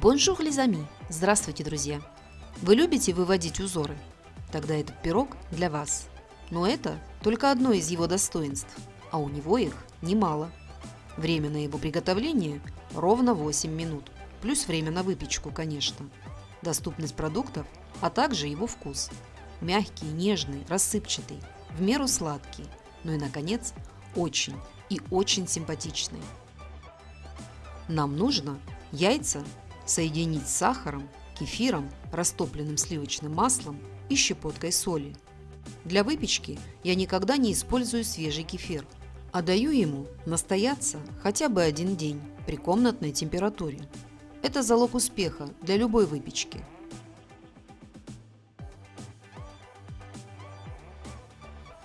Bonjour les amis! Здравствуйте, друзья! Вы любите выводить узоры? Тогда этот пирог для вас. Но это только одно из его достоинств, а у него их немало. Время на его приготовление ровно 8 минут, плюс время на выпечку, конечно. Доступность продуктов, а также его вкус. Мягкий, нежный, рассыпчатый, в меру сладкий, ну и, наконец, очень и очень симпатичный. Нам нужно яйца соединить с сахаром, кефиром, растопленным сливочным маслом и щепоткой соли. Для выпечки я никогда не использую свежий кефир, а даю ему настояться хотя бы один день при комнатной температуре. Это залог успеха для любой выпечки.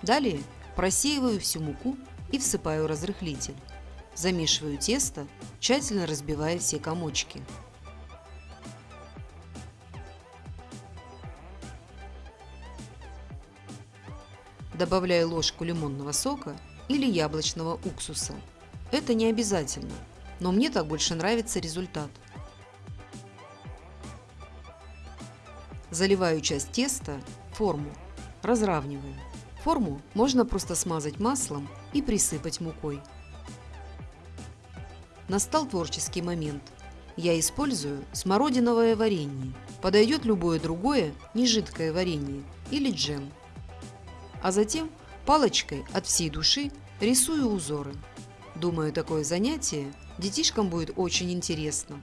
Далее просеиваю всю муку и всыпаю разрыхлитель. Замешиваю тесто, тщательно разбивая все комочки. Добавляю ложку лимонного сока или яблочного уксуса. Это не обязательно, но мне так больше нравится результат. Заливаю часть теста в форму, разравниваю. Форму можно просто смазать маслом и присыпать мукой. Настал творческий момент. Я использую смородиновое варенье. Подойдет любое другое нежидкое варенье или джем. А затем палочкой от всей души рисую узоры. Думаю, такое занятие детишкам будет очень интересно.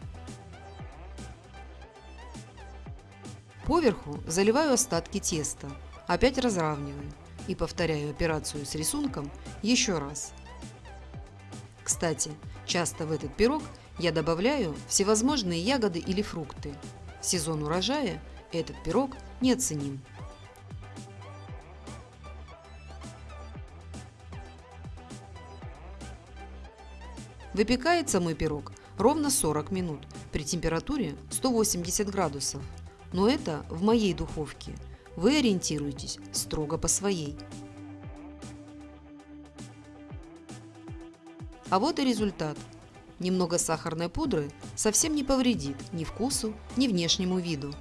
Поверху заливаю остатки теста, опять разравниваю и повторяю операцию с рисунком еще раз. Кстати, часто в этот пирог я добавляю всевозможные ягоды или фрукты. В сезон урожая этот пирог неоценим. Выпекается мой пирог ровно 40 минут при температуре 180 градусов. Но это в моей духовке. Вы ориентируетесь строго по своей. А вот и результат. Немного сахарной пудры совсем не повредит ни вкусу, ни внешнему виду.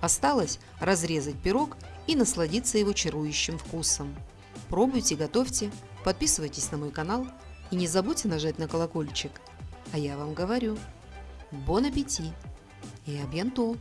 Осталось разрезать пирог и насладиться его чарующим вкусом. Пробуйте, готовьте, подписывайтесь на мой канал и не забудьте нажать на колокольчик. А я вам говорю, бон аппетит и абьянто!